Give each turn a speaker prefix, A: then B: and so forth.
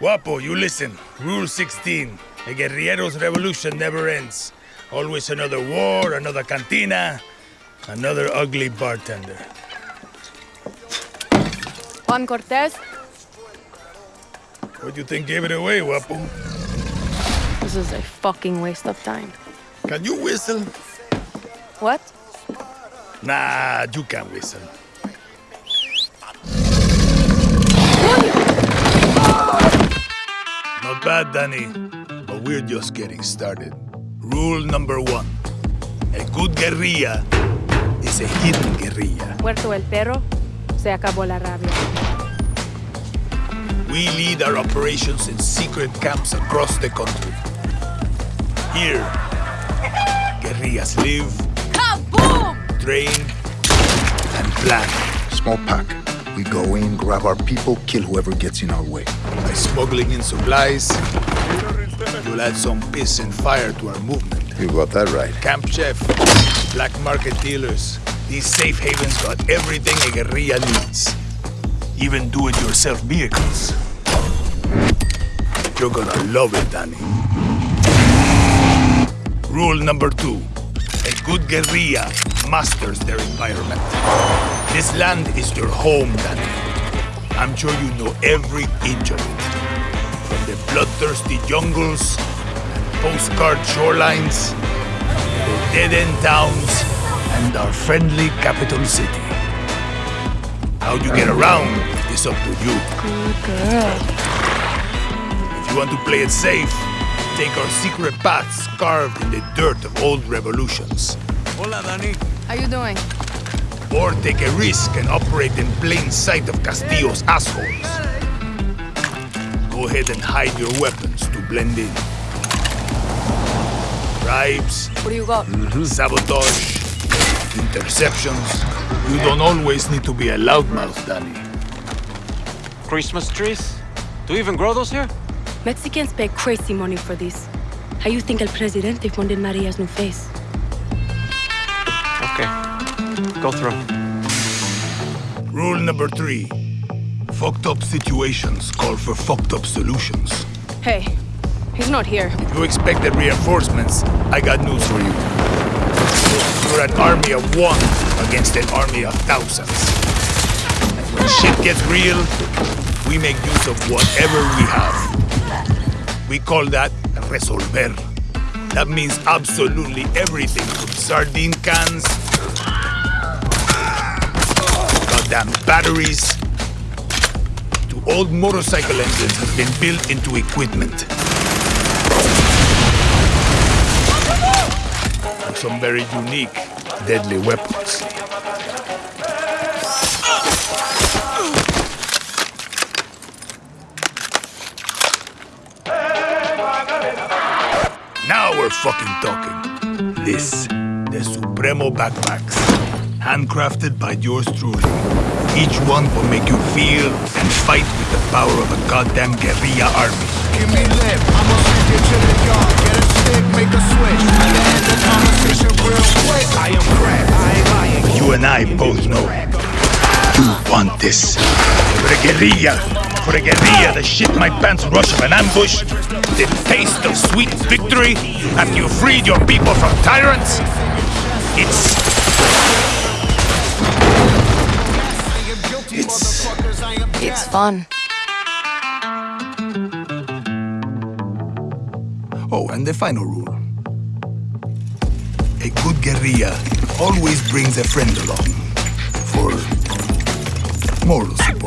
A: Guapo, you listen. Rule 16. A guerrillero's revolution never ends. Always another war, another cantina, another ugly bartender.
B: Juan Cortez,
A: What do you think gave it away, Guapo?
B: this is a fucking waste of time.
A: Can you whistle?
B: What?
A: Nah, you can't whistle. Not bad, Danny, but we're just getting started. Rule number one. A good guerrilla is a hidden guerrilla.
B: Puerto el Perro, se acabó la rabia.
A: We lead our operations in secret camps across the country. Here, guerrillas live,
B: Kaboom!
A: train, and plan.
C: Small pack. We go in, grab our people, kill whoever gets in our way.
A: By smuggling in supplies, you'll add some piss and fire to our movement.
C: You got that right.
A: Camp chef, black market dealers, these safe havens got everything a guerrilla needs. Even do-it-yourself vehicles. You're gonna love it, Danny. Rule number two. A good guerrilla masters their environment. This land is your home, Danny. I'm sure you know every inch of it. From the bloodthirsty jungles and postcard shorelines, to dead-end towns, and our friendly capital city. How you get around is up to you.
B: Good girl.
A: If you want to play it safe, take our secret paths carved in the dirt of old revolutions.
D: Hola, Danny.
B: How you doing?
A: Or take a risk and operate in plain sight of Castillo's assholes. Go ahead and hide your weapons to blend in. Bribes,
B: What do you got? Mm-hmm.
A: sabotage, interceptions. You don't always need to be a loudmouth, Danny.
D: Christmas trees? Do you even grow those here?
B: Mexicans pay crazy money for this. How you think El Presidente funded Maria's new face?
D: Go through.
A: Rule number three. Fucked up situations call for fucked up solutions.
B: Hey, he's not here.
A: If you expected reinforcements, I got news for you. You're an army of one against an army of thousands. And when shit gets real, we make use of whatever we have. We call that resolver. That means absolutely everything from sardine cans, goddamn batteries, to old motorcycle engines has been built into equipment. And some very unique, deadly weapons. Now we're fucking talking. This, the Supremo backpacks. Handcrafted by yours truly. Each one will make you feel and fight with the power of a goddamn guerrilla army.
E: Give me lip, I'ma sneak it to the yard. Get a stick, make a switch. And end the conversation real quick. I am crack, I ain't lying.
A: You and I both know. You want this. For a guerrilla. For a guerrilla, the shit my pants rush of an ambush. The taste of sweet victory after you freed your people from tyrants.
B: Fun.
A: Oh, and the final rule. A good guerrilla always brings a friend along for moral support.